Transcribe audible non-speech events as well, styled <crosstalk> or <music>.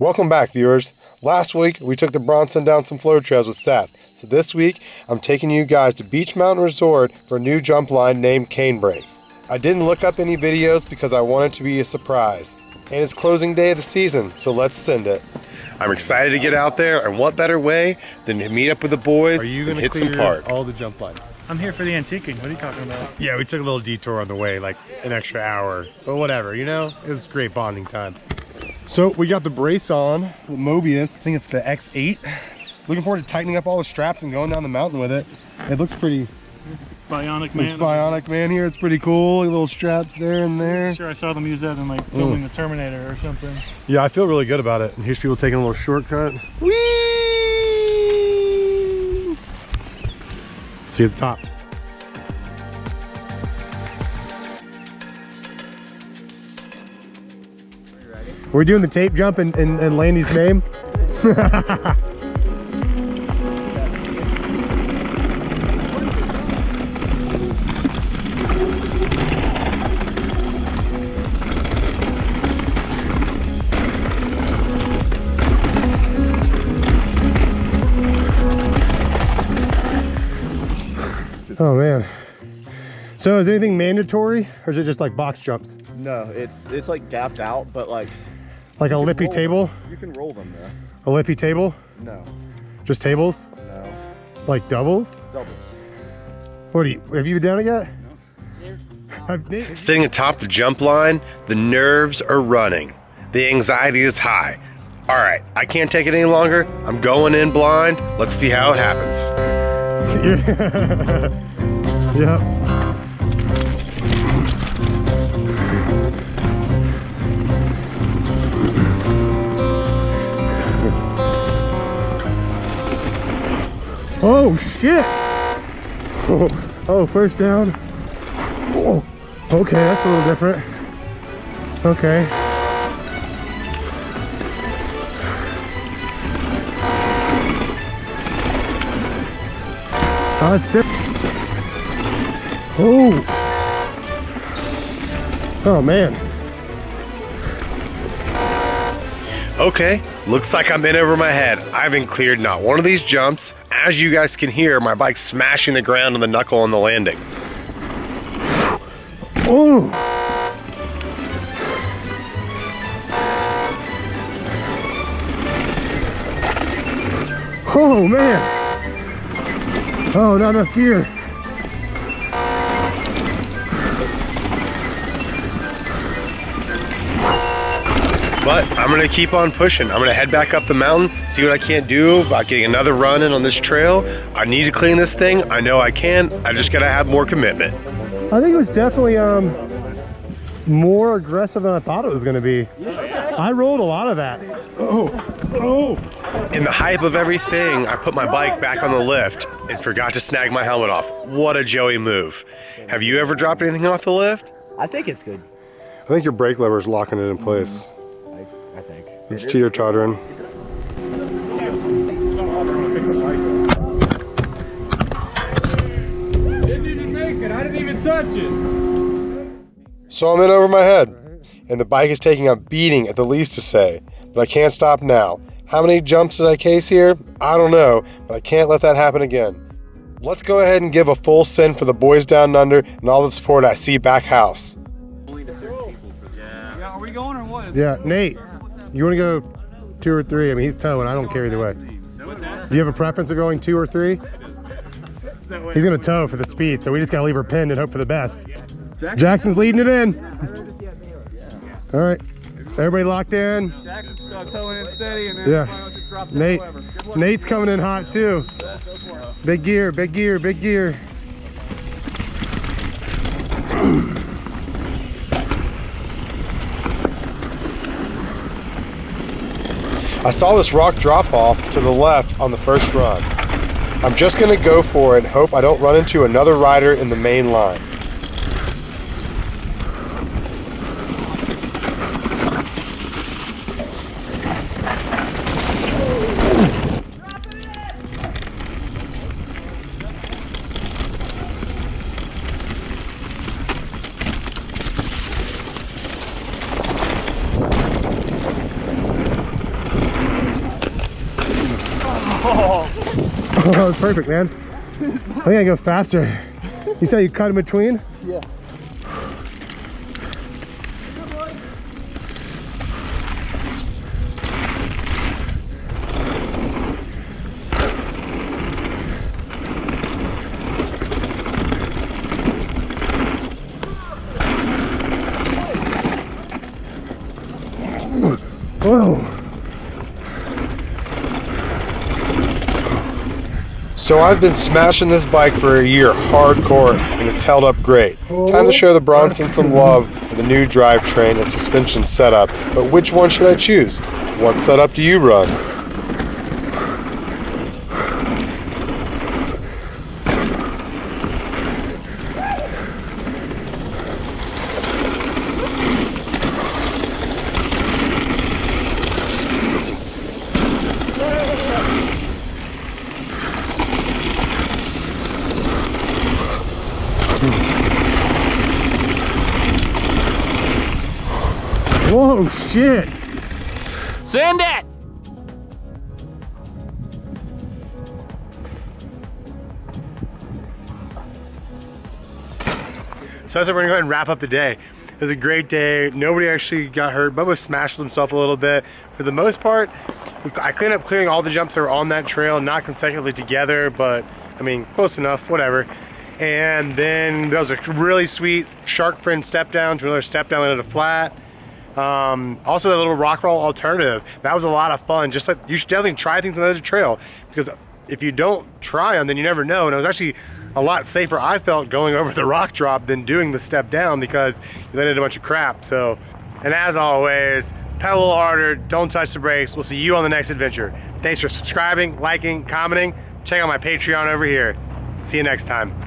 Welcome back, viewers. Last week, we took the Bronson down some flow trails with Seth. So this week, I'm taking you guys to Beech Mountain Resort for a new jump line named Canebrake. I didn't look up any videos because I wanted to be a surprise. And it's closing day of the season, so let's send it. I'm excited to get out there, and what better way than to meet up with the boys Are you going to hit some park. all the jump line? I'm here for the antiquing. What are you talking about? Yeah, we took a little detour on the way, like an extra hour, but whatever, you know? It was great bonding time. So we got the brace on, the Mobius, I think it's the X8. Looking forward to tightening up all the straps and going down the mountain with it. It looks pretty, Bionic man. bionic man here, it's pretty cool. Little straps there and there. Sure, I saw them use that in like filming mm. the Terminator or something. Yeah, I feel really good about it. And here's people taking a little shortcut. Whee! See you at the top. Are doing the tape jump in, in, in Landy's name? <laughs> Oh man. So is anything mandatory or is it just like box jumps? No, it's it's like gapped out, but like Like a lippy table? them. You can roll them though. A lippy table? No, Just tables? no, Like doubles? double. What do you, have you been down it yet? Have Nate- Sitting atop the jump line, the nerves are running. The anxiety is high. All right, I can't take it any longer. I'm going in blind. Let's see how it happens. <laughs> yep. Oh shit! Oh, oh, first down. Oh, okay, that's a little different. Okay. Uh. Oh. Oh man. Okay, looks like I'm in over my head. I haven't cleared not one of these jumps. As you guys can hear, my bike's smashing the ground on the knuckle on the landing. Oh. Oh man. Oh, not enough gear. But I'm gonna keep on pushing. I'm gonna head back up the mountain, see what I can't do about getting another run in on this trail. I need to clean this thing. I know I can. I just gotta have more commitment. I think it was definitely um more aggressive than I thought it was going to be. I rolled a lot of that. Oh. Oh. In the hype of everything, I put my bike back on the lift and forgot to snag my helmet off. What a Joey move. Have you ever dropped anything off the lift? I think it's good. I think your brake lever is locking it in place. I, I think. It's teeter tottering. Didn't even make it. I didn't even touch it. So I'm in over my head, and the bike is taking a beating at the least to say, but I can't stop now. How many jumps did I case here? I don't know, but I can't let that happen again. Let's go ahead and give a full send for the boys down under and all the support I see back house. Yeah, are we going or what? Yeah, Nate, you want to go two or three? I mean, he's towing. I don't care either way. Do you have a preference of going two or three? He's going to tow for the speed, so we just got to leave her pinned and hope for the best. Jackson's leading it in. All right. Everybody locked in? Jackson's towing in steady and then Yeah. Nate. Nate's coming in hot too. Big gear, big gear, big gear. I saw this rock drop off to the left on the first run. I'm just gonna go for it and hope I don't run into another rider in the main line. Oh, was <laughs> perfect, man. I think I go faster. You said you cut in between? Yeah. So I've been smashing this bike for a year hardcore and it's held up great. Time to show the Bronson some love with a new drivetrain and suspension setup, but which one should I choose? What setup do you run? Whoa, shit. Send it! So that's it, we're gonna go ahead and wrap up the day. It was a great day. Nobody actually got hurt. Bubba smashed himself a little bit. For the most part, I cleaned up clearing all the jumps that were on that trail, not consecutively together, but I mean, close enough, whatever. And then that was a really sweet shark fin step down to another step down into the flat. Um, also that little rock roll alternative. That was a lot of fun. Just like you should definitely try things on the other trail because if you don't try them, then you never know. And it was actually a lot safer, I felt, going <laughs> over the rock drop than doing the step down because you landed a bunch of crap. So, and as always, pedal a little harder, don't touch the brakes. We'll see you on the next adventure. Thanks for subscribing, liking, commenting. Check out my Patreon over here. See you next time.